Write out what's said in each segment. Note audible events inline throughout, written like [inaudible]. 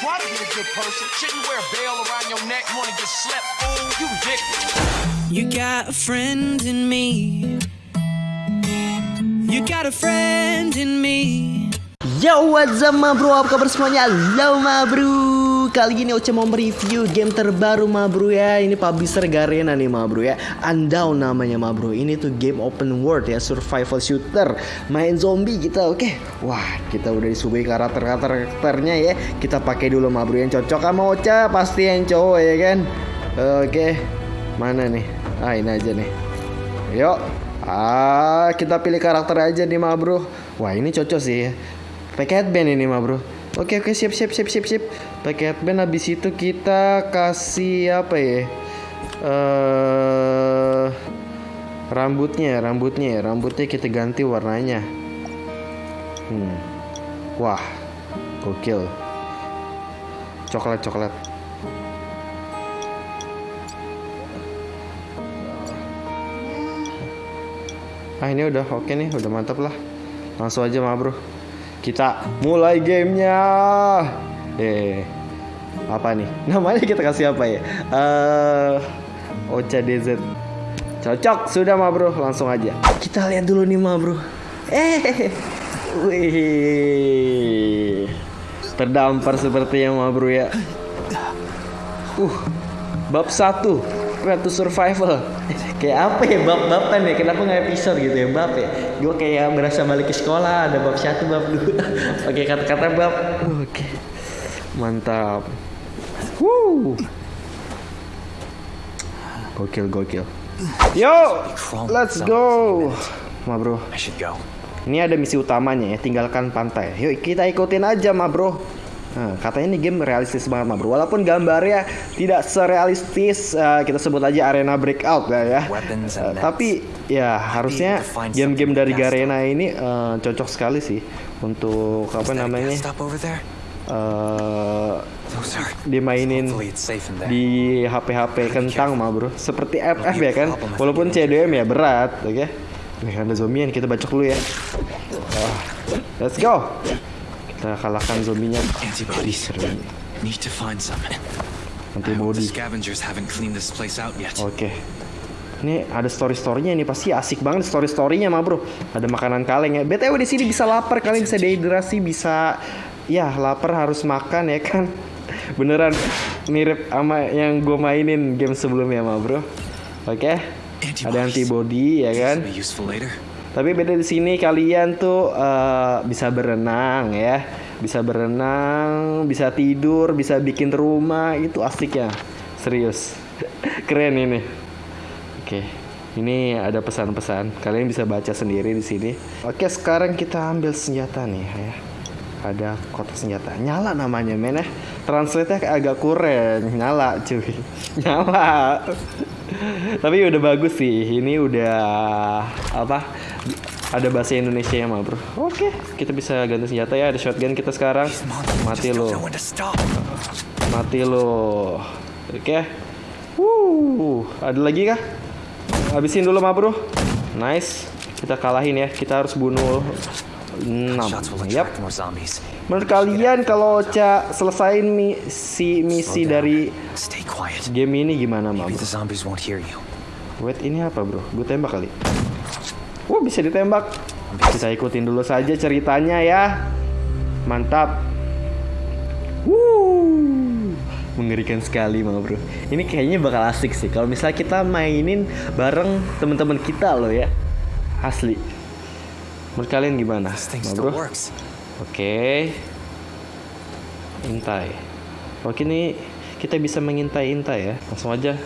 try to be a good person. Shouldn't wear a bell around your neck. You wanna get slept, fool? You ridiculous. You got a friend in me. You got a friend in me. Yo, what's up ma bro? Apa kabar semuanya? Halo ma bro Kali ini Oce mau mereview game terbaru ma bro ya Ini publisher Garena nih ma bro ya Undown namanya ma bro Ini tuh game open world ya Survival shooter Main zombie kita oke Wah kita udah disuguhi karakter-karakternya ya Kita pakai dulu ma bro Yang cocok sama Oce Pasti yang cowok ya kan Oke Mana nih? Ah ini aja nih Yuk Ah, kita pilih karakter aja nih ma bro. Wah ini cocok sih. Pakai headband ini ma bro. Oke oke siap siap siap siap siap. Pakai headband habis itu kita kasih apa ya? Eh rambutnya rambutnya rambutnya kita ganti warnanya. Hmm. Wah, gokil. Coklat coklat. Ah ini udah oke nih, udah mantap lah. Langsung aja mah bro. Kita mulai gamenya. Eh, apa nih? [laughs] Namanya kita kasih apa ya? Eh, Ocha DZ. Cocok sudah mah bro, langsung aja. Kita lihat dulu nih mah bro. Eh, wih, terdampar sepertinya mah bro ya. Uh, bab satu Road to Survival [laughs] Kayak apa ya bab-baban ya Kenapa nggak episode gitu ya bab ya Gue kayak berasa balik ke sekolah Ada bab satu bab dua [laughs] Oke kata-kata bab Oke Mantap Woo. Gokil gokil. Yo Let's go. Ma bro. I should go. Ini ada misi utamanya ya Tinggalkan pantai. Yuk kita ikutin aja ma bro. Nah, katanya ini game realistis banget ma bro. Walaupun gambarnya tidak serealistis eh, Kita sebut aja arena breakout lah ya. And Tapi ya harusnya game-game dari Garena ini eh, cocok sekali sih Untuk apa namanya Are. dimainin di HP-HP kentang mah bro. Seperti FF ya kan? Walaupun CDM ya berat oke? Nih ada zombian kita bacok dulu ya. Ah, Let's go. Kita kalahkan zombinya Antibodies. Seru ini. Need to find some. I hope the Antibody scavengers haven't cleaned this place out yet. Oke. Ini ada story storynya ini pasti asik banget story storynya mah bro. Ada makanan kaleng ya. Btw di sini bisa lapar. Kalian bisa dehidrasi bisa ya lapar harus makan ya kan? [laughs] Beneran mirip sama yang gue mainin game sebelumnya mah bro. Oke? Ada antibody ya kan? tapi beda di sini kalian tuh eh, bisa berenang ya, bisa berenang, bisa tidur, bisa bikin rumah. Itu asik ya, serius, [laughs] keren ini. Oke, ini ada pesan-pesan, kalian bisa baca sendiri di sini. Oke, sekarang kita ambil senjata nih ya. Ada kotak senjata, nyala namanya men ya. Translate-nya agak kurang, nyala cuy, [laughs] nyala. Tapi udah bagus sih. Ini udah apa? Ada bahasa Indonesia ya, mah, Bro. Oke, kita bisa ganti senjata ya. Ada shotgun kita sekarang. Mati lo. Mati lo. Oke. Wuh, ada lagi kah? Habisin dulu, mah, Bro. Nice. Kita kalahin ya. Kita harus bunuh 6. Shots will Yap. attract more zombies. Menurut kalian kalau Ocha selesain misi misi dari game ini gimana, you. Wait ini apa bro? Gue tembak kali. Wah bisa ditembak. Kita ikutin dulu saja ceritanya ya. Mantap. Wuh, mengerikan sekali mah bro. Ini kayaknya bakal asik sih. Kalau misalnya kita mainin bareng teman-teman kita loh ya. Asli. Menurut kalian gimana, bro? Oke. Intai. Oke nih kita bisa mengintai-intai ya. Langsung aja.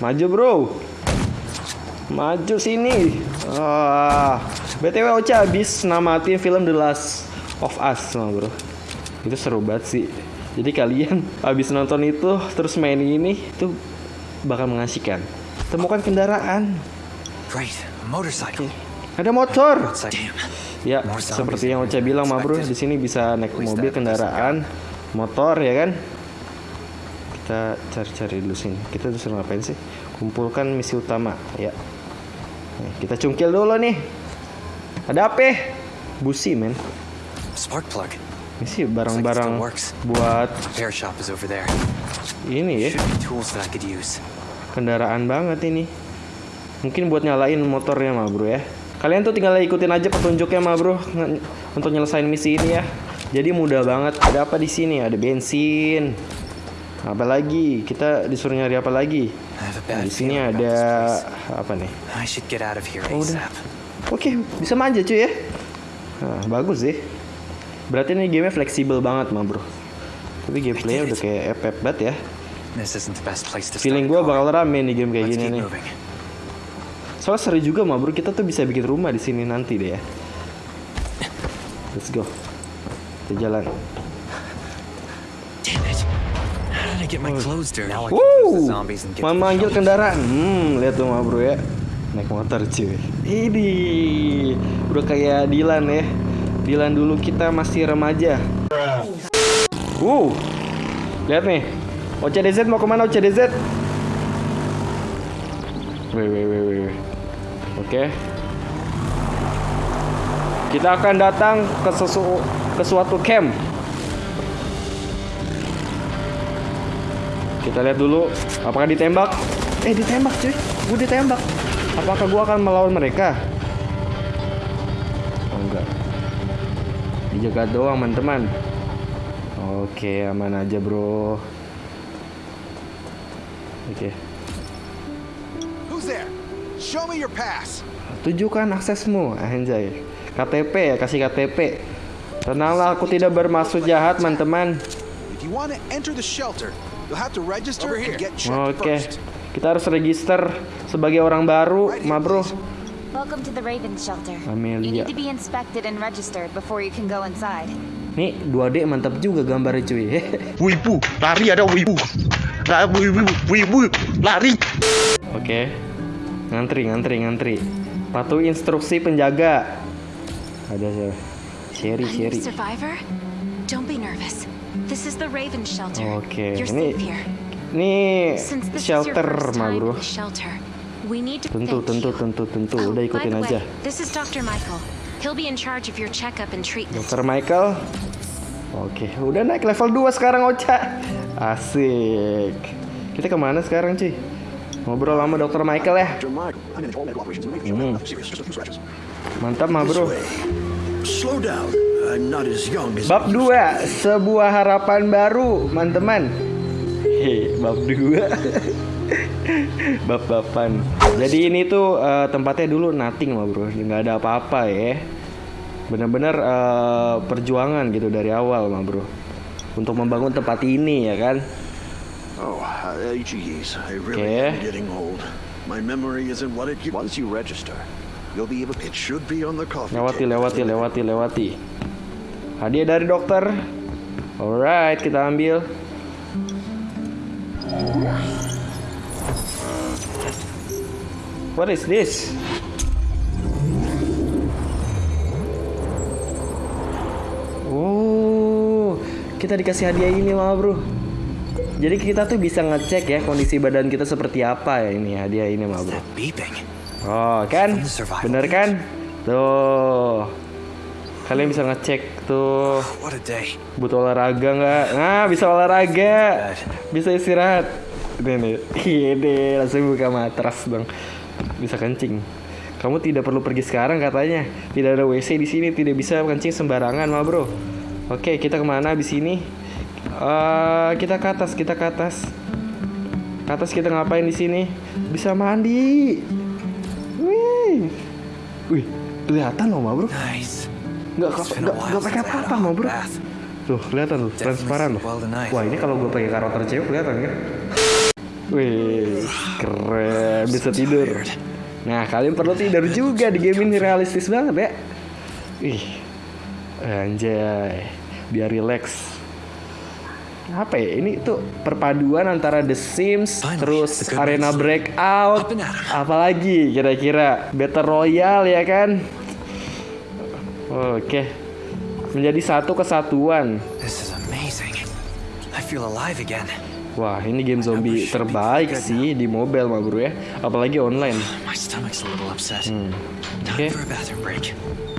Maju bro. Maju sini. Ah. BTW Ocha habis namatin film The Last of Us mah bro. Itu seru banget sih. Jadi kalian [laughs] habis nonton itu terus main ini itu bakal mengasihkan. Temukan kendaraan. Great. Motorcycle. Ada motor. Ya, seperti yang Ocha bilang mah bro, di sini bisa naik mobil, kendaraan, motor ya kan. Kita cari-cari dulu sini. Kita disuruh ngapain sih? Kumpulkan misi utama, ya. Kita cungkil dulu nih. Ada apa? Busi men. Spark plug. Ini sih barang-barang buat ini ya, kendaraan banget ini. Mungkin buat nyalain motornya mah bro ya. Kalian tuh tinggal ikutin aja petunjuknya mah bro untuk nyelesain misi ini ya. Jadi mudah banget. Ada apa di sini? Ada bensin. Apa lagi? Kita disuruh nyari apa lagi? Nah, di sini ada apa nih? Oh, udah. Oke, bisa manja cuy ya. Nah, bagus sih. Berarti ini gamenya fleksibel banget mah bro. Tapi gameplaynya udah kayak epep banget ya. Feeling gue bakal rame nih game kayak gini nih. Soalnya seru juga mah bro, kita tuh bisa bikin rumah di sini nanti deh ya. Let's go. Kita jalan. Memanggil shelter. kendaraan. Hmm, lihat tuh mah bro ya. Naik motor cuy. Ini udah kayak Dilan ya. Dilan dulu kita masih remaja. Wow, lihat nih. OCDZ mau ke mana OCDZ? Wih, wih, wih, wih. wih. Oke. Kita akan datang ke sesu ke suatu camp. Kita lihat dulu apakah ditembak. Eh ditembak cuy, gue ditembak. Apakah gue akan melawan mereka? Oh enggak. Dijaga doang teman-teman. Oke aman aja bro. Oke. There? Show me your pass. Tunjukkan aksesmu, anjay. KTP ya, kasih KTP. Tenanglah, aku tidak bermaksud jahat, teman-teman. Oke, kita harus register sebagai orang baru, ma bro. Welcome to the Raven Shelter. Amelia. You need to be inspected and registered before you can go inside. Nih 2D mantap juga gambarnya cuy. [laughs] Wibu, lari ada wibu. Lari, wibu, wibu, lari. Oke. Ngantri, ngantri, ngantri. Patuhi instruksi penjaga. Ada siapa? Sherry, Sherry. survivor? Don't be nervous. This is the Raven Shelter. Oke, You're ini ini shelter mah bro. Tentu, tentu, tentu, tentu. Oh, Udah by ikutin aja. this is Dr. Michael. He'll be in charge of your checkup and treatment. Dr. Michael. Oke, udah naik level 2 sekarang Ocha. Asik. Kita ke mana sekarang cuy? Ngobrol sama Dr. Michael ya. Scratches. Mantap mah bro. Slow down. I'm not as young as Bab 2, sebuah harapan baru, teman-teman. Hei, bab 2. [laughs] bab bapan. Jadi ini tuh eh, tempatnya dulu nothing mah bro, nggak ada apa-apa ya. Bener-bener eh, perjuangan gitu dari awal mah bro. Untuk membangun tempat ini ya kan. Oh, uh, geez. I really Okay. am getting old. My memory isn't what it used. Once you register, you'll be able. It should be on the coffee Lewati, lewati, lewati, lewati. Hadiah dari dokter. Alright, kita ambil. What is this? Oh, kita dikasih hadiah ini mah bro. Jadi kita tuh bisa ngecek ya kondisi badan kita seperti apa ya ini hadiah ini mah bro. Oh kan, bener kan? Tuh, kalian bisa ngecek tuh What a day. butuh olahraga nggak? Nah bisa olahraga, bisa istirahat. Ini nih, iya deh, langsung buka matras dong, bisa kencing. Kamu tidak perlu pergi sekarang katanya. Tidak ada WC di sini, tidak bisa kencing sembarangan mah bro. Oke, kita ke mana di sini? Eh, kita ke atas, kita ke atas. Ke atas kita ngapain di sini? Bisa mandi. Wih, wih, kelihatan loh, mah bro. Nice. Nggak nggak nggak pakai since I had a apa-apa, mah hot bro. Tuh, kelihatan tuh, transparan loh. Wah, ini kalau gue pakai karakter cewek kelihatan kan? Wih, keren, bisa tidur. Nah, kalian perlu tidur juga di game ini realistis banget ya. Ih, anjay, biar relax. Apa ya? Ini tuh perpaduan antara The Sims, Finally, terus the Arena news. Breakout, apalagi kira-kira Battle Royale ya kan? Oke, menjadi satu kesatuan. This is amazing. I feel alive again. Wah, ini game zombie terbaik sih di mobile mah bro ya, apalagi online. [sighs] Hmm. Time Okay.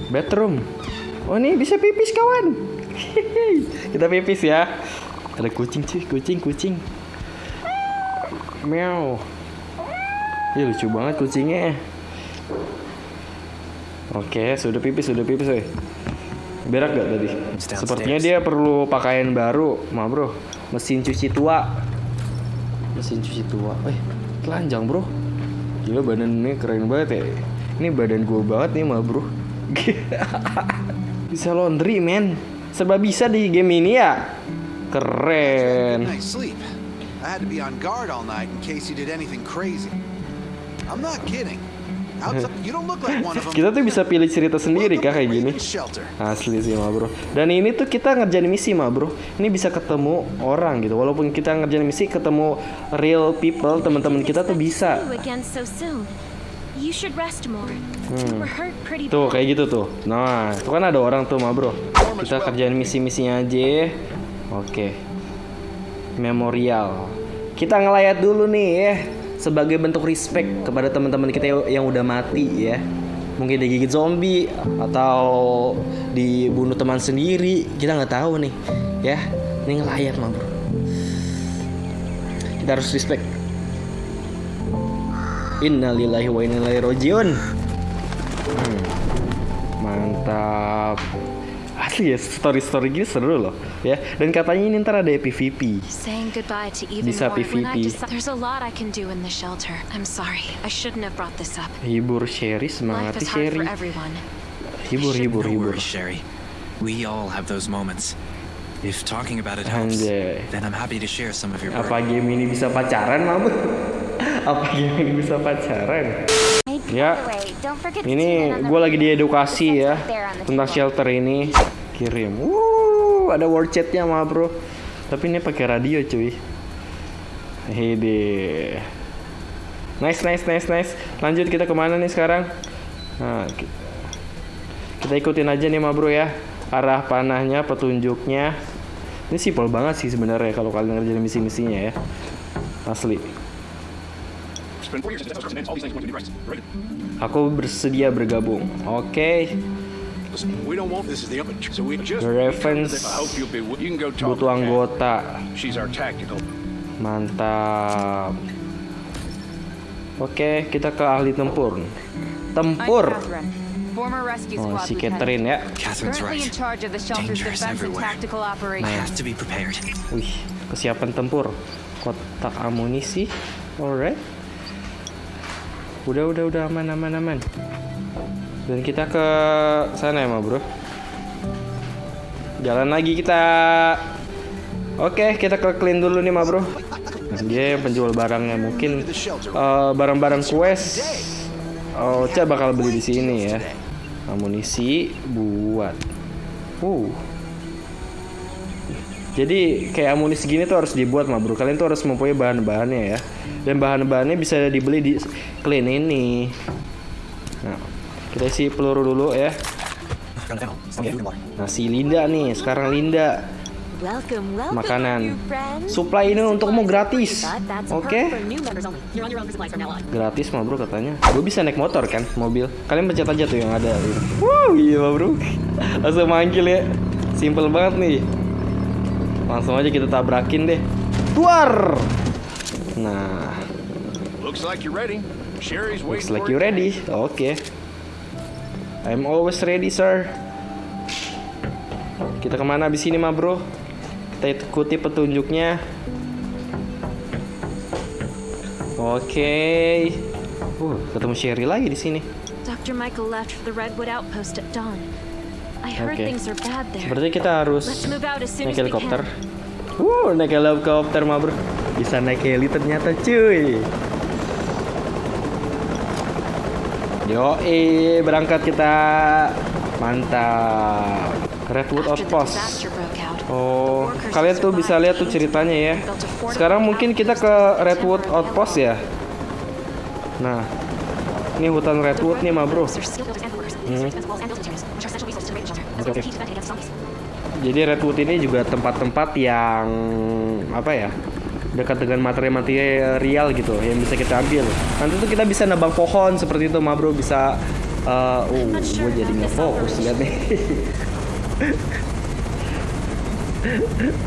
bathroom. Oh, ini bisa pipis kawan. [laughs] kita pipis ya. Ada kucing cuy, kucing, kucing. Meow. Ih, lucu banget kucingnya. Oke, sudah pipis, sudah pipis, weh. Berak gak tadi? Sepertinya dia perlu pakaian baru, ma bro. Mesin cuci tua. Mesin cuci tua. Eh, telanjang bro. Gila badannya keren banget ya. Ini badan gue banget nih ma bro. [laughs] bisa laundry men. Serba bisa di game ini ya. Keren. I had to be on guard all night in case you did anything crazy. I'm not kidding. Outside, [laughs] you don't look like one of them. Kita tuh bisa pilih cerita sendiri kah kayak gini. Asli sih ma bro. Dan ini tuh kita ngerjain misi ma bro. Ini bisa ketemu orang gitu. Walaupun kita ngerjain misi ketemu real people Teman-teman kita tuh bisa. Pretty Tuh kayak gitu tuh. Nah itu kan ada orang tuh ma bro. Kita kerjain misi-misinya aja Oke. Memorial. Kita ngelayat dulu nih ya Sebagai bentuk respect kepada teman-teman kita yang- udah mati ya. Mungkin digigit zombie Atau dibunuh teman sendiri. Kita nggak tahu nih Ya. Ini ngelayat ma bro. Kita harus respect. Innalillahi wa inna ilaihi rajiun. Hmm. Mantap. Asli ya story-story gini seru loh ya. Dan katanya ini ntar ada PVP. Bisa PVP. Hibur Sherry semangati hard Sherry. Hibur hibur hibur. Sherry. We all have those moments. If talking about it helps, Anjay. then I'm happy to share some of your Apa game ini bisa pacaran, Mama? [laughs] Apa game ini bisa pacaran? Ya, ini gue lagi diedukasi ya tentang shelter ini. Kirim. Wuh, ada word chatnya mah bro. Tapi ini pakai radio cuy. Hede. Nice, nice, nice, nice. Lanjut kita ke mana nih sekarang? Nah, ki- kita ikutin aja nih mah bro ya. Arah panahnya, petunjuknya. Ini simpel banget sih sebenarnya kalau kalian ngerjain misi-misinya ya. Asli. Aku bersedia bergabung. Oke. The Ravens butuh anggota. Mantap. Oke, kita ke ahli tempur. Tempur. Oh, si. Catherine ya. Catherine's right. everywhere. I have to be prepared. Wih, kesiapan tempur. Kotak amunisi. Alright. Udah, udah, udah aman, aman, aman. Dan kita ke sana ya, bro. Jalan lagi kita. Oke, kita ke clean dulu nih, ma bro. Dia penjual barangnya mungkin eh, barang-barang quest. Oh, Ca bakal beli di sini ya. Amunisi buat. Uh. Jadi kayak amunisi gini tuh harus dibuat mah bro. Kalian tuh harus mempunyai bahan-bahannya ya. Dan bahan-bahannya bisa dibeli di clean ini. Nah, kita isi peluru dulu ya. Nah si Linda nih, sekarang Linda makanan. Supply ini untukmu gratis. Oke? on. Gratis mah bro katanya. Gue bisa naik motor kan, mobil. Kalian pencet aja tuh yang ada. Wow, iya bro. [laughs] Langsung manggil ya. Simple banget nih. Langsung aja kita tabrakin deh. Tuar. Nah, Looks like you're ready. Sherry's looks waiting like for you ready. Oke. I'm always ready, sir. Kita ke mana abis ini mah bro? Kita ikuti petunjuknya. Oke. Uh, ketemu Sherry lagi di sini. Dr. Michael left for the Redwood Outpost at dawn. Oke. Sepertinya kita harus naik helikopter. Wuh, naik helikopter mah bro. Bisa naik heli ternyata cuy. Yo, eh berangkat kita. Mantap. Redwood Outpost. Oh, kalian tuh bisa lihat tuh ceritanya ya. Sekarang mungkin kita ke Redwood Outpost ya. Nah, ini hutan Redwood nih, ma bro. Hmm. Zombies. Jadi Redwood ini juga tempat-tempat yang apa ya? dekat dengan materi-material gitu yang bisa kita ambil. Nanti tuh kita bisa nebang pohon seperti itu, ma bro bisa. uh, oh, gue jadi nggak fokus lihat nih. [laughs]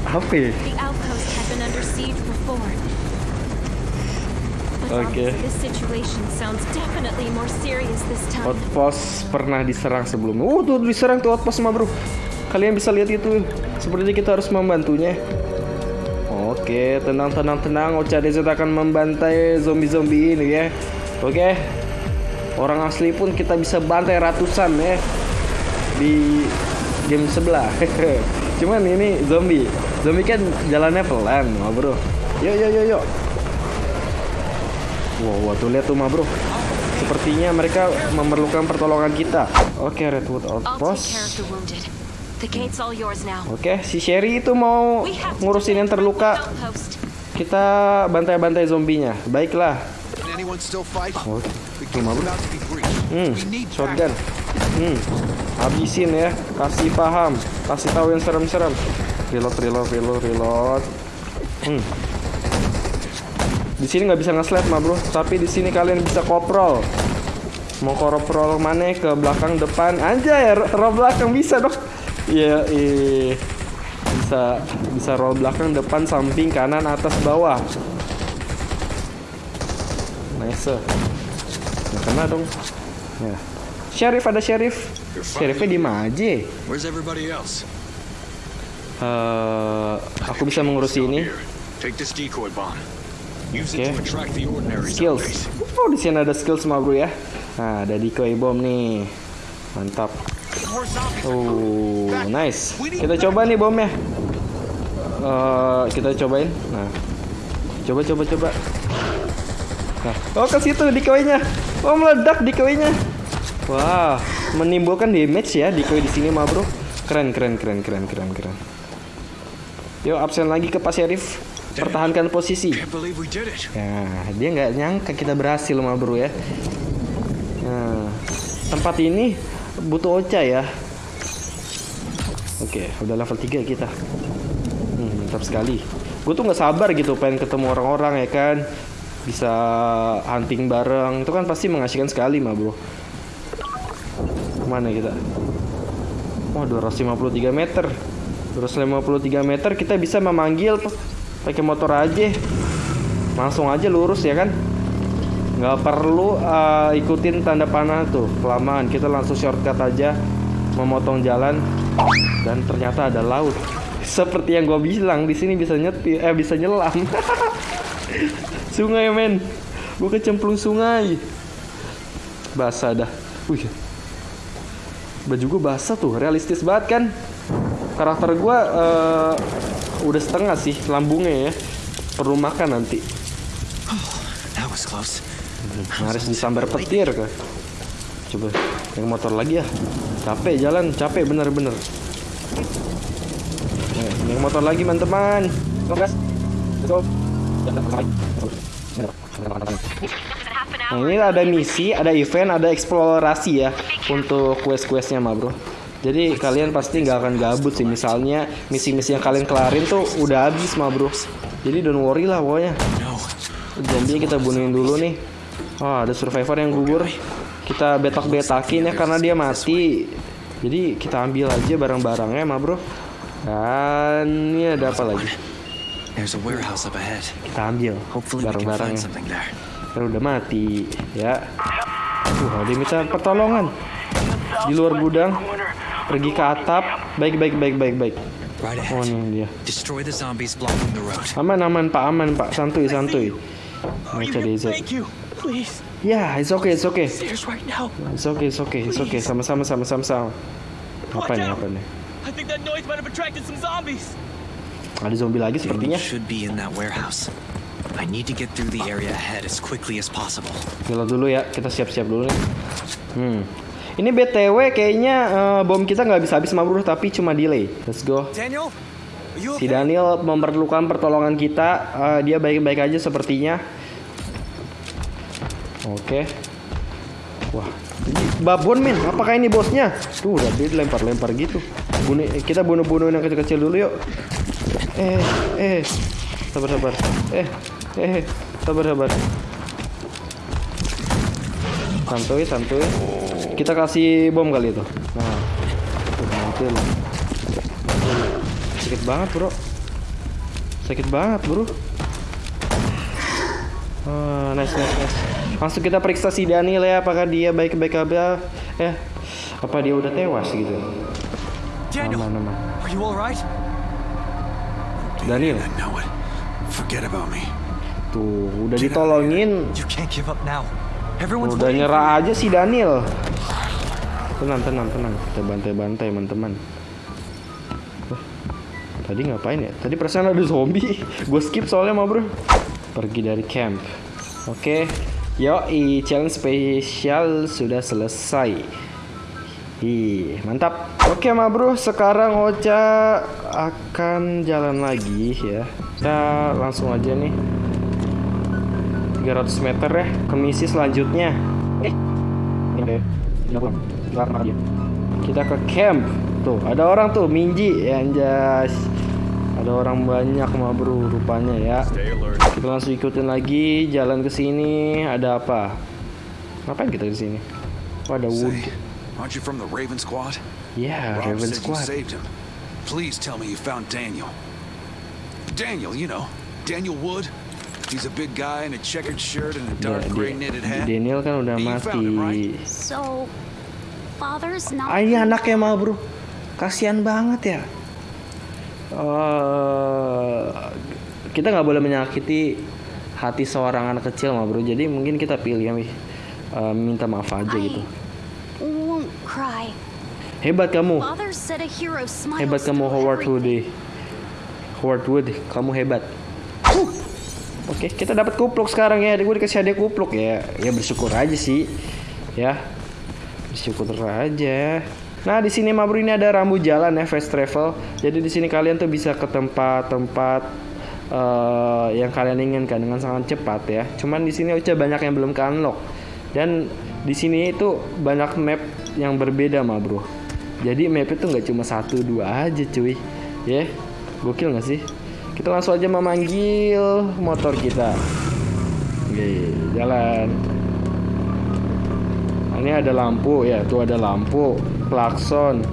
Apa ya? The outpost had been under siege before. But Okay. honestly, this situation sounds definitely more serious this time. Outpost pernah diserang sebelumnya. Oh, tuh diserang tuh outpost mah, Bro. Kalian bisa lihat itu. Sepertinya kita harus membantunya. Oke, tenang, tenang, tenang. Ocha Desert akan membantai zombie-zombie ini ya. Oke. Orang asli pun kita bisa bantai ratusan ya. Di game sebelah. [laughs] Cuman ini zombie. Zombie kan jalannya pelan, mah, Bro. Yuk, yuk, yuk, yuk. Wow, wow, tuh lihat tuh, mah, Bro. Sepertinya mereka memerlukan pertolongan kita. Oke, Redwood care of Outpost. Oke, si Sherry itu mau ngurusin yang terluka. Redwood. Kita bantai-bantai zombinya. Baiklah. Fight? Oke. Be breached. Hmm, shotgun. Hmm, habisin ya. Kasih paham. Kasih tahu yang serem-serem. Reload, reload, reload, reload. Hmm. Di sini nggak bisa nge-slap mah bro, tapi di sini kalian bisa koprol. Mau koprol mana ke belakang depan? Anjay, ro- roll belakang bisa dong. [laughs] Iya, iya. Bisa bisa roll belakang depan samping kanan atas bawah. Nice. Nggak kena dong. Ya. Sheriff ada sheriff. Sheriffnya di mana aja? Where's everybody else? Eh, aku bisa mengurusi ini. Take this decoy bomb. Use Okay. Skills. Oh, di sini ada skill semua bro ya. Nah, ada decoy bomb nih. Mantap. Oh, nice. Kita coba nih bomnya. Eh, kita cobain. Nah, coba coba coba. Nah, oh ke situ decoy-nya. Oh, meledak decoy-nya. Wah, menimbulkan damage ya decoy di sini mah bro. Keren keren keren keren keren keren. Yuk absen lagi ke Pak Sheriff. Pertahankan posisi. Ya, dia nggak nyangka kita berhasil mah bro ya. Nah, tempat ini butuh Ocha ya. Oke, udah level 3 kita. Hmm, mantap sekali. Gue tuh nggak sabar gitu pengen ketemu orang-orang ya kan. Bisa hunting bareng. Itu kan pasti mengasihkan sekali mah bro. Mana kita? Wah, 253 meter. 253 meter kita bisa memanggil pakai motor aja. Langsung aja lurus ya kan? Nggak perlu uh, ikutin tanda panah tuh kelamaan. Kita langsung shortcut aja, memotong jalan dan ternyata ada laut. [laughs] Seperti yang gue bilang di sini bisa nyetir, eh bisa nyelam. [laughs] sungai men, gue kecemplung sungai. Basah dah. Wih, baju gue basah tuh, realistis banget kan? Karakter gue eh, udah setengah sih lambungnya ya. Perlu makan nanti. That was close. Harus disambar petir kan. Coba yang motor lagi ya. Capek jalan, capek bener-bener. Yang motor lagi teman-teman. Gas. Go. Nah, ini ada misi, ada event, ada eksplorasi ya untuk quest-questnya mah bro. Jadi kalian pasti nggak akan gabut sih. Misalnya misi-misi yang kalian kelarin tuh udah habis mah bro. Jadi don't worry lah pokoknya. Zombie kita bunuhin dulu nih. Oh, ada survivor yang gugur. Kita betak-betakin ya karena dia mati. Jadi kita ambil aja barang-barangnya mah bro. Dan ini ada apa lagi? Kita ambil barang-barangnya. Kan udah mati ya. Tuh, ada yang minta pertolongan. Di luar gudang. Pergi ke atap. Baik, baik, baik, baik, baik. Oh, ini dia. Aman, aman, Pak, aman, Pak. Santuy, santuy. Baca DZ. Ya, it's okay, it's okay. It's okay, it's okay, it's okay. Sama-sama, sama-sama, sama. Apa nih, apa nih? I think that noise might have attracted some zombies. Ada zombie lagi sepertinya. should be in that warehouse. I need to get through the area ahead as quickly as possible. Gila dulu ya, kita siap-siap dulu nih. Hmm. Ini BTW kayaknya eh, bom kita nggak bisa habis bro, tapi cuma delay. Let's go. Daniel, you Si Daniel memerlukan pertolongan kita. Eh, dia baik-baik aja sepertinya. Oke. Wah, ini babon men. Apakah ini bosnya? Tuh, udah dia lempar-lempar gitu. Bunuh, kita bunuh-bunuhin yang kecil-kecil dulu yuk. Eh, eh, sabar sabar. Eh, eh, sabar sabar. Santuy, santuy. Kita kasih bom kali itu. Nah, tuh, mantul. sakit banget bro sakit banget bro Ah, nice nice nice langsung kita periksa si Daniel ya apakah dia baik-baik aja eh apa dia udah tewas gitu Daniel, aman aman are you alright? Daniel I know it. Forget about me. tuh udah ditolongin You can't give up now. Everyone's udah nyerah aja si Daniel. Tenang tenang tenang. Kita bantai-bantai teman-teman. Tadi ngapain ya? Tadi perasaan ada zombie. [laughs] Gue skip soalnya mah bro. Pergi dari camp. Oke. Yoi, challenge spesial sudah selesai. Ih, mantap. Oke, ma bro, sekarang Ocha akan jalan lagi ya. Kita langsung aja nih. 300 meter ya ke misi selanjutnya. Eh, ini Kita ke camp. Tuh, ada orang tuh, Minji, ya anjas. Ada orang banyak ma bro rupanya ya. Kita langsung ikutin lagi jalan ke sini. Ada apa? Ngapain kita di sini? Oh, ada wood. Aren't you from the Raven Squad? Yeah, Rob Raven Squad. you saved him. Please tell me you found Daniel. Daniel, you know, Daniel Wood. He's a big guy in a checkered shirt and a Ya, dark gray dia- knitted hat. Daniel kan udah mati. right? So, father's not. Ah, ini anaknya mah bro. Kasihan banget ya. Eh, kita nggak boleh menyakiti hati seorang anak kecil mah bro. Jadi mungkin kita pilih ya. Eh, minta maaf aja gitu. I won't cry. Hebat kamu. Hebat kamu Howard Wood. everything. Howard Wood, kamu hebat. Uh. Oke, kita dapat kupluk sekarang ya. Gue dikasih hadiah kupluk ya. Ya bersyukur aja sih. Ya. Bersyukur aja. Nah, di sini Mabru ini ada rambu jalan ya, fast travel. Jadi di sini kalian tuh bisa ke tempat-tempat eh, yang kalian inginkan dengan sangat cepat ya. Cuman di sini Ocha banyak yang belum ke unlock. Dan di sini itu banyak map yang berbeda mah bro. Jadi map itu nggak cuma satu dua aja cuy. Ya, gokil nggak sih? Kita langsung aja memanggil motor kita. Oke, jalan. Nah, ini ada lampu ya, tuh ada lampu, klakson.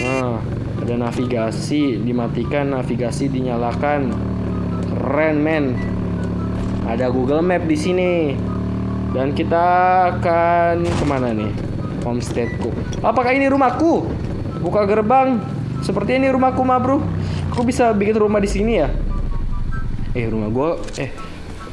Nah, ada navigasi, dimatikan, navigasi dinyalakan. Keren men. Ada Google Map di sini. Dan kita akan ke mana nih? Homesteadku. Apakah ini rumahku? Buka gerbang. Seperti ini rumahku, ma bro. Aku bisa bikin rumah di sini ya? Eh, rumah gua. Eh,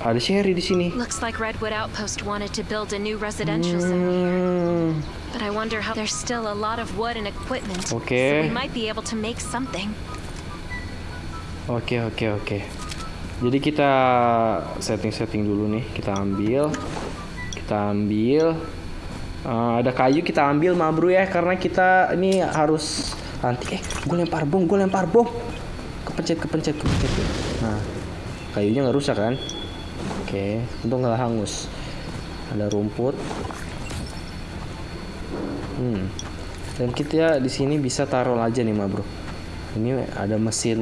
ada Sherry di sini. Looks like Redwood Outpost wanted to build a new residential zone. Hmm, But I wonder how there's still a lot of wood and equipment. Okay. So we might be able to make something. Oke, oke, oke. Jadi kita setting-setting dulu nih. Kita ambil. Kita ambil. Eh, ada kayu kita ambil ma bro ya karena kita ini harus nanti eh gue lempar bom gue lempar bom kepencet kepencet kepencet nah kayunya nggak rusak kan? Oke untung nggak hangus. Ada rumput. Hmm dan kita di sini bisa taruh aja nih ma bro. Ini ada mesin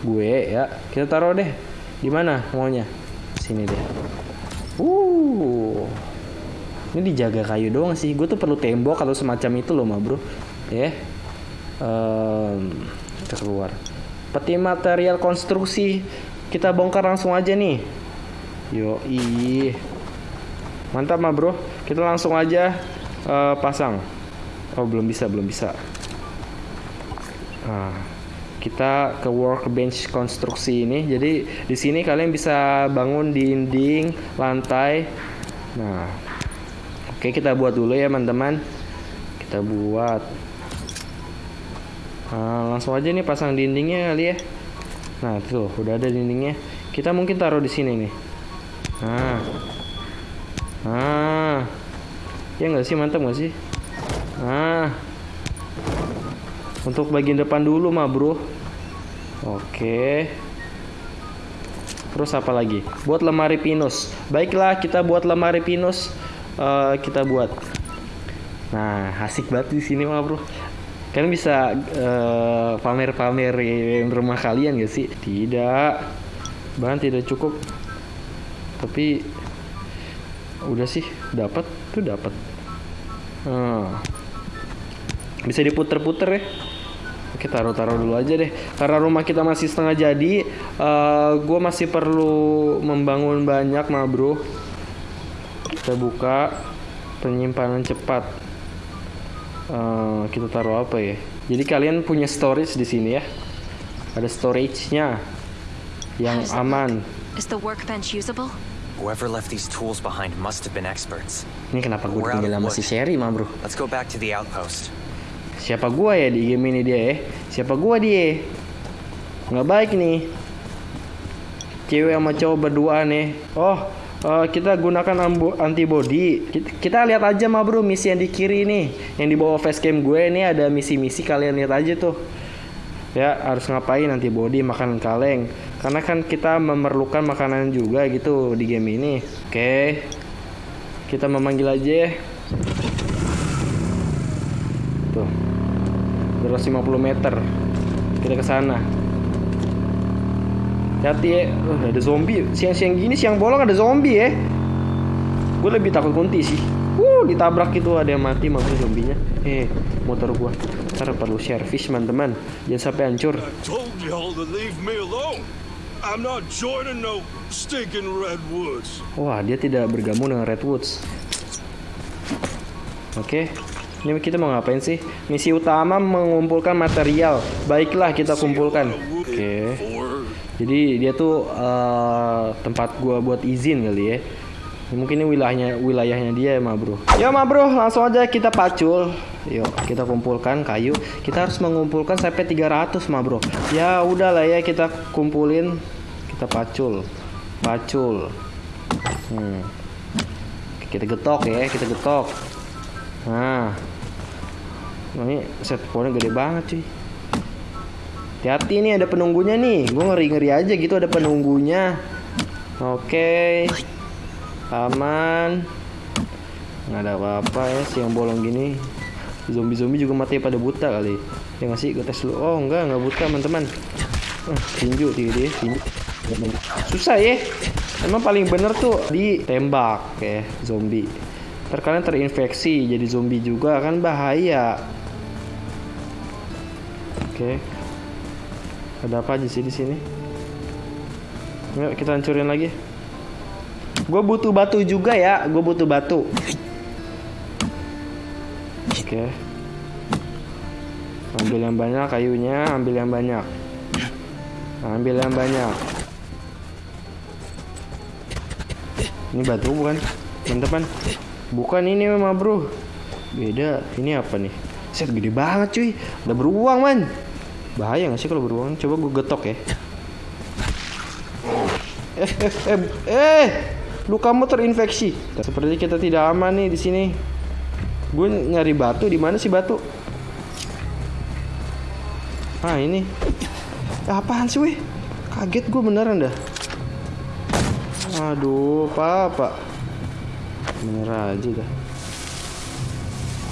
gue ya. Kita taruh deh. Di mana maunya? Sini deh. Uh ini dijaga kayu doang sih. Gue tuh perlu tembok atau semacam itu loh ma bro. Ya. Em, kita keluar peti material konstruksi kita bongkar langsung aja nih yo mantap ma bro kita langsung aja eh, pasang oh belum bisa belum bisa Nah, kita ke workbench konstruksi ini. Jadi di sini kalian bisa bangun dinding, lantai. Nah, oke kita buat dulu ya teman-teman. Kita buat. Nah, langsung aja nih pasang dindingnya kali ya. Nah tuh udah ada dindingnya. Kita mungkin taruh di sini nih. Nah, nah, ya nggak sih? Mantap nggak sih? Nah, untuk bagian depan dulu mah bro. Oke. Terus apa lagi? Buat lemari pinus. Baiklah kita buat lemari pinus. Eh, Kita buat. Nah asik banget di sini mah bro Kalian bisa eh, pamer-pamerin rumah kalian gak sih? Tidak. Bahan tidak cukup. Tapi Udah sih dapat tuh dapat. Hmm. bisa diputer-puter ya? Oke taruh-taruh dulu aja deh. Karena rumah kita masih setengah jadi eh Gue masih perlu membangun banyak mah bro. Kita buka Penyimpanan cepat Eh, Kita taruh apa ya Jadi kalian punya storage di sini ya Ada storage-nya Yang aman Is the workbench usable? Whoever left these tools behind must have been experts. Ini kenapa gue ditinggal of sama si. Sherry mah bro Let's go back to the outpost. Siapa gua ya di game ini dia ya? Siapa gua dia? Nggak baik nih. Cewek sama cowok berdua nih. Oh, eh, kita gunakan antibody. Kita, kita lihat aja mah bro misi yang di kiri nih, yang di bawah facecam gue ini ada misi-misi kalian lihat aja tuh. Ya harus ngapain antibody makan kaleng. Karena kan kita memerlukan makanan juga gitu di game ini. Oke, kita memanggil aja. ya. Tuh. 250 meter. Kita ke sana. Hati ya. Oh, ada zombie. Siang-siang gini siang bolong ada zombie ya. Gue lebih takut kunti sih. Uh, ditabrak itu ada yang mati maksudnya zombinya. Eh, motor gua. Ntar perlu servis teman-teman. Jangan sampai hancur. Wah, dia tidak bergabung dengan Redwoods. Oke. Ini kita mau ngapain sih? Misi utama mengumpulkan material. Baiklah, kita kumpulkan. Oke. Jadi dia tuh eh, tempat gua buat izin kali ya. Mungkin ini wilayahnya wilayahnya dia ya, Ma Bro. Ya, Ma Bro, langsung aja kita pacul. Yuk, kita kumpulkan kayu. Kita harus mengumpulkan sampai 300, Ma Bro. Ya, udahlah ya kita kumpulin. Kita pacul. Pacul. Hmm. Kita getok ya, kita getok. Nah. Ini set gede banget cuy. Hati-hati nih ada penunggunya nih. Gue ngeri-ngeri aja gitu ada penunggunya. Oke. Aman. Nggak ada apa-apa ya siang bolong gini. Zombie-zombie juga mati pada buta kali. Ya nggak sih? Gue tes dulu. Oh enggak, nggak buta teman-teman. Eh, tinju dia tinju. Susah ya. Emang paling bener tuh ditembak ya zombie. Ntar kalian terinfeksi jadi zombie juga kan bahaya. Oke. Ada apa aja sih di sini? Yuk kita hancurin lagi. Gue butuh batu juga ya. Gue butuh batu. Oke. Ambil yang banyak kayunya, ambil yang banyak. Ambil yang banyak. Ini batu bukan? Teman-teman. Bukan ini memang bro. Beda. Ini apa nih? Set gede banget cuy. Ada beruang man. Bahaya gak sih kalau beruang? Coba gue getok ya. Eh, eh, eh, eh, lu kamu terinfeksi. Seperti kita tidak aman nih di sini. Gue nyari batu di mana sih batu? Ah ini. Eh, apaan sih weh? Kaget gue beneran dah. Aduh, apa? Bener aja dah.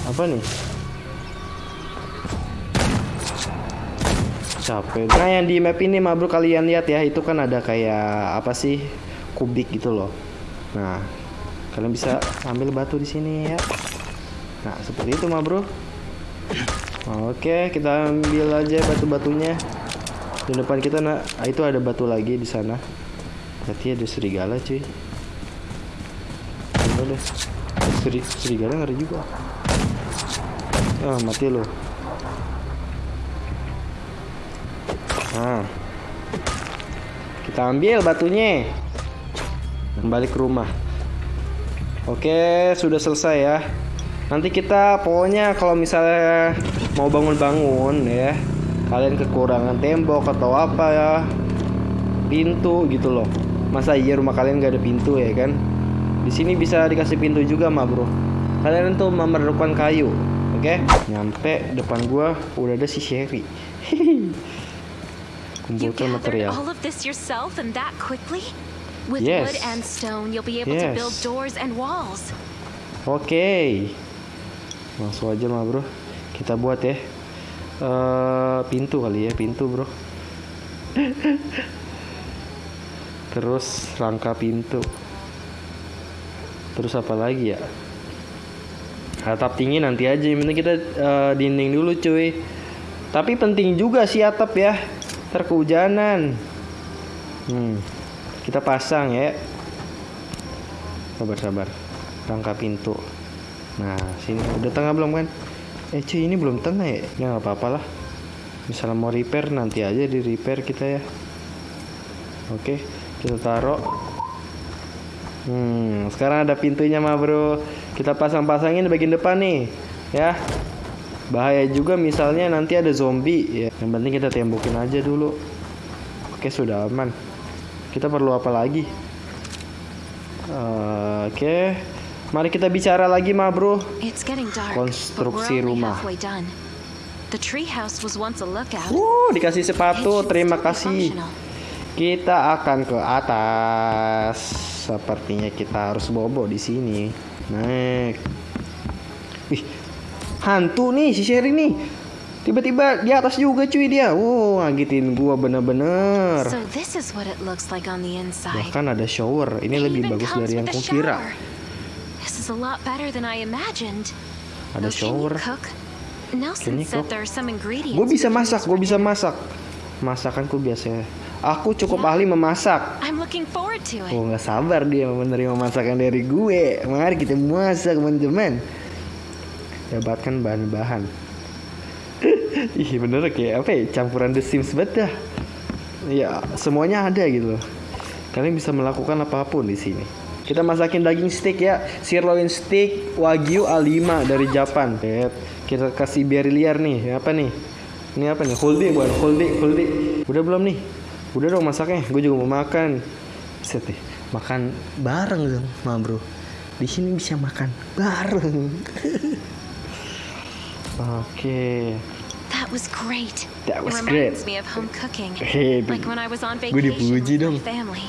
Apa nih? Capek. Nah yang di map ini mah bro kalian lihat ya itu kan ada kayak apa sih kubik gitu loh. Nah kalian bisa ambil batu di sini ya. Nah seperti itu mah bro. Oke kita ambil aja batu-batunya. Di depan kita nah itu ada batu lagi di sana. Berarti ada serigala cuy. Deh. Seri, serigala ngeri juga. Ah mati loh. Nah. Kita ambil batunya. Kembali ke rumah. Oke, sudah selesai ya. Nanti kita pokoknya kalau misalnya mau bangun-bangun ya, kalian kekurangan tembok atau apa ya, pintu gitu loh. Masa iya rumah kalian gak ada pintu ya kan? Di sini bisa dikasih pintu juga mah bro. Kalian tuh memerlukan kayu, oke? Nyampe depan gua udah ada si Sherry. [laughs] Kumpulkan material. all of this yourself and that quickly? With Yes. wood and stone, you'll be able to build Yes. doors and walls. Oke. Langsung aja mah bro. Kita buat ya. eh pintu kali ya, pintu bro. [laughs] Terus rangka pintu. Terus apa lagi ya? Atap tinggi nanti aja. Penting kita eh, dinding dulu cuy. Tapi penting juga sih atap ya. Ntar kehujanan. Hmm. Kita pasang ya. Sabar sabar. Rangka pintu. Nah, sini udah tengah belum kan? Eh cuy ini belum tengah ya? Ya nggak apa-apa lah. Misalnya mau repair nanti aja di repair kita ya. Oke, kita taruh. Hmm, sekarang ada pintunya mah bro. Kita pasang-pasangin bagian depan nih, ya. Bahaya juga misalnya nanti ada zombie ya. Yang penting kita tembokin aja dulu. Oke, sudah aman. Kita perlu apa lagi? Eh, Oke. Mari kita bicara lagi mah bro. Konstruksi rumah. halfway done. The treehouse was once a lookout. Uh, dikasih sepatu. Terima kasih. Kita akan ke atas. Sepertinya kita harus bobo di sini. Naik. Wih, hantu nih si Sherry nih. Tiba-tiba di atas juga cuy dia. Wow, ngagitin gua bener-bener. So this is what it looks like on the inside. Bahkan ada shower. Ini It lebih bagus dari yang kukira. shower. This is a lot better than I imagined. Ada you shower. Nelson said there are some ingredients. Gue bisa masak, gue bisa masak. Masakanku biasa. Aku cukup ahli memasak. I'm looking forward to it. Oh nggak sabar dia menerima masakan dari gue. Mari kita masak teman-teman. Dapatkan bahan-bahan. [laughs] Ih bener kayak apa ya campuran The Sims banget dah. Ya semuanya ada gitu loh. Kalian bisa melakukan apa pun di sini. Kita masakin daging steak ya, sirloin steak wagyu A5 dari Japan. Kita kasih biar liar nih. Apa nih? Ini apa nih? Holdi bukan? Holdi, holdi. Udah belum nih? Udah dong masaknya. Gue juga mau makan. Set deh. Makan bareng dong, ma bro. Di sini bisa makan bareng. [laughs] Oke. That was great. That was it great. reminds me of home cooking. [laughs] Hey, like when I was on vacation dipuji with dong. my family.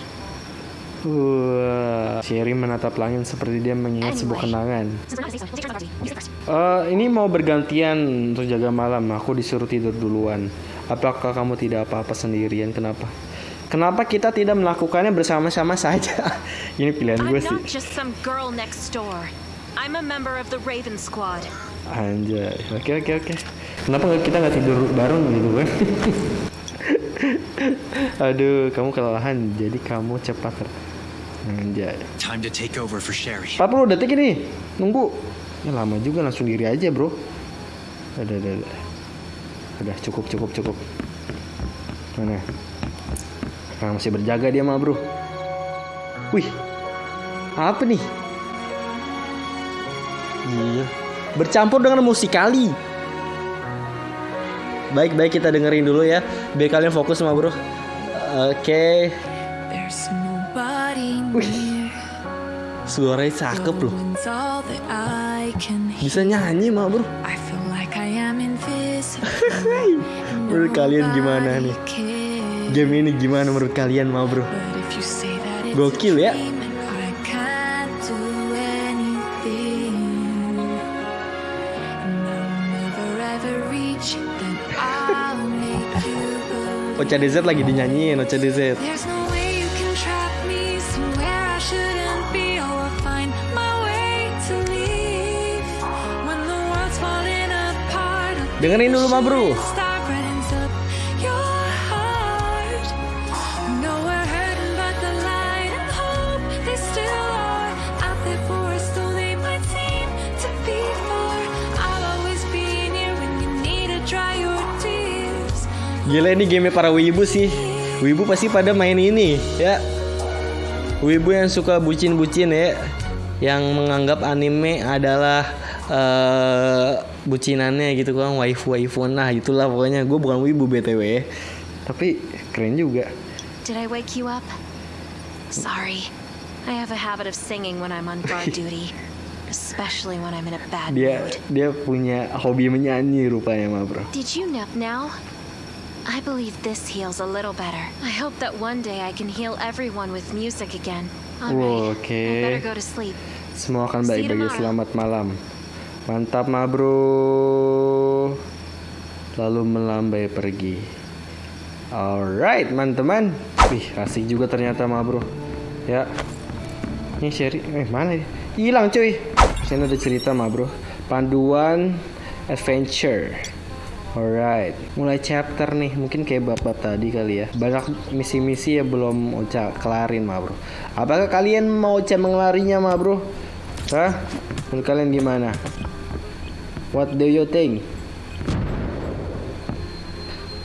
Wah, Sherry menatap langit seperti dia mengingat sebuah kenangan. Anyway. Eh, ini mau bergantian untuk jaga malam. Aku disuruh tidur duluan. Apakah kamu tidak apa-apa sendirian? Kenapa? Kenapa kita tidak melakukannya bersama-sama saja? [laughs] ini pilihan I'm gue sih. not just some girl next door. I'm a member of the Raven Squad. Anjay. Oke oke oke. Kenapa kita nggak tidur bareng gitu kan? [laughs] Aduh, kamu kelelahan. Jadi kamu cepat. ter- Anjay. Time to take over for Sherry. 40 detik ini. Nunggu. Ya lama juga langsung diri aja, Bro. Udah, udah, udah. Udah cukup, cukup, cukup. Mana? Sekarang masih berjaga dia mah, Bro. Wih. Apa nih? Iya. Bercampur dengan musikali. Baik, baik kita dengerin dulu ya. Biar kalian fokus sama, Bro. Oke. Near. Suaranya cakep loh. Bisa nyanyi mah, Bro. Menurut kalian gimana nih? Game ini gimana menurut kalian mah bro? Gokil ya? World's falling apart. I'll Dengerin dulu mah bro. Gila ini game para wibu sih. Wibu pasti pada main ini ya. Wibu yang suka bucin-bucin ya. Yang menganggap anime adalah eh bucinannya gitu kan waifu-waifu nah itulah pokoknya gue bukan wibu btw tapi keren juga Did I wake you up? Sorry. I have a habit of singing when I'm on [laughs] guard duty, especially when I'm in a bad dia mood. dia punya hobi menyanyi rupanya mah bro Did you nap now? I believe this heals a little better. I hope that one day I can heal everyone with music again. Alright. I better go to sleep. Semua akan baik-baik. tomorrow. Selamat malam. Mantap, ma bro. Lalu melambai pergi. Alright, teman-teman. Wih, asik juga ternyata, ma bro. Ya. Ini Sherry, eh mana dia? Hilang cuy. Sini ada cerita, ma bro. Panduan adventure. Alright, mulai chapter nih, mungkin kayak bapak tadi kali ya. Banyak misi-misi ya belum Ocha kelarin mah bro. Apakah kalian mau Ocha mengelarinya mah bro? Hah? Menurut kalian gimana? What do you think?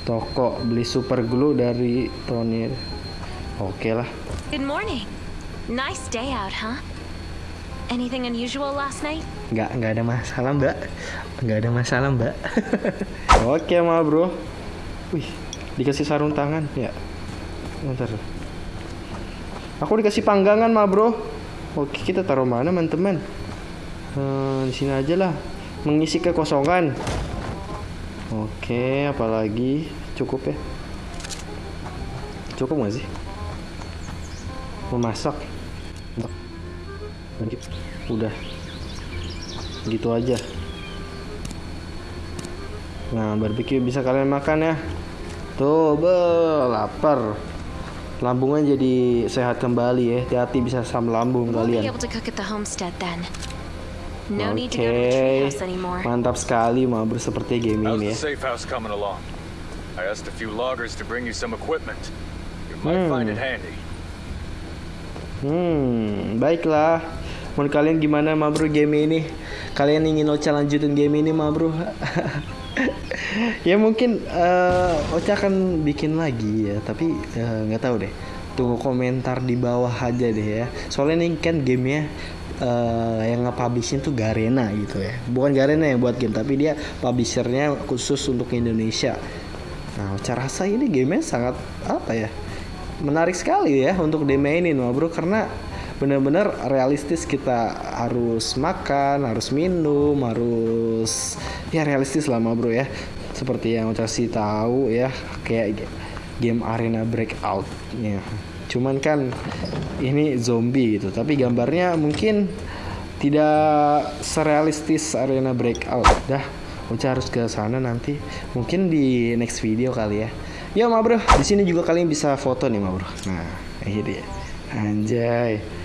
Toko beli super glue dari Tony. Oke lah. Good morning. Nice day out, huh? Anything unusual last night? Nggak, nggak ada masalah mbak. Nggak ada masalah mbak. [laughs] Oke ma bro. Wih, dikasih sarung tangan. Ya. Bentar. Aku dikasih panggangan ma bro. Oke, kita taruh mana teman-teman? Hmm, Di sini aja lah. Mengisi kekosongan. Oke, apalagi? Cukup ya? Cukup gak sih? Memasak. Udah gitu aja nah barbecue bisa kalian makan ya tuh be lapar lambungnya jadi sehat kembali ya hati-hati bisa asam lambung kalian oke anymore. mantap sekali mau seperti game ini ya safe house coming along? I asked a few loggers to bring you some equipment. You might find it handy. Hmm, baiklah. Menurut kalian gimana ma bro game ini? Kalian ingin Ocha lanjutin game ini ma bro? [laughs] ya mungkin eh, Ocha akan bikin lagi ya, tapi eh, nggak tahu deh. Tunggu komentar di bawah aja deh ya. Soalnya ini kan gamenya eh, yang nge-publishin tuh Garena gitu ya. Bukan Garena yang buat game, tapi dia publishernya khusus untuk Indonesia. Nah, Ocha rasa ini gamenya sangat apa ya? menarik sekali ya untuk dimainin bro karena benar-benar realistis kita harus makan harus minum harus ya realistis lah mah bro ya seperti yang kasih tahu ya kayak game arena breakout ya cuman kan ini zombie gitu tapi gambarnya mungkin tidak serealistis arena breakout dah Uca harus ke sana nanti mungkin di next video kali ya Ya ma bro, di sini juga kalian bisa foto nih ma bro. Nah, ini dia. Anjay.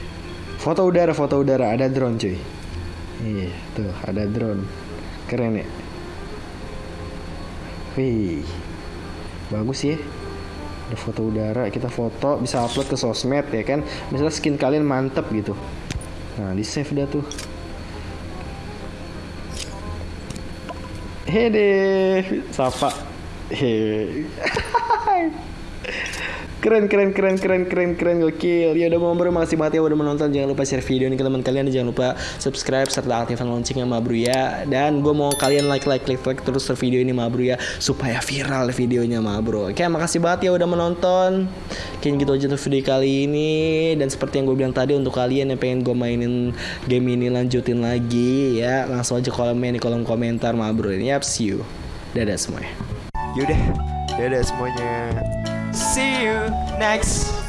Foto udara, foto udara, ada drone cuy. Iya, tuh ada drone. Keren ya. Wih, bagus ya. Ada foto udara, kita foto bisa upload ke sosmed ya kan. Misalnya skin kalian mantep gitu. Nah, di save dah tuh. Hede, sapa. He. [laughs] keren keren keren keren keren keren gokil. Ya udah bro makasih banget ya udah menonton. Jangan lupa share video ini ke teman kalian. Jangan lupa subscribe serta aktifkan loncengnya ma bro ya. Dan gue mau kalian like like like like terus video ini ma bro ya supaya viral videonya ma bro. Oke makasih banget ya udah menonton. Kayaknya gitu aja untuk video kali ini. Dan seperti yang gue bilang tadi untuk kalian yang pengen gue mainin game ini lanjutin lagi ya langsung aja komen di kolom komentar ma bro. Ini yap see you. Dadah semuanya. Yaudah, dadah semuanya. See you next.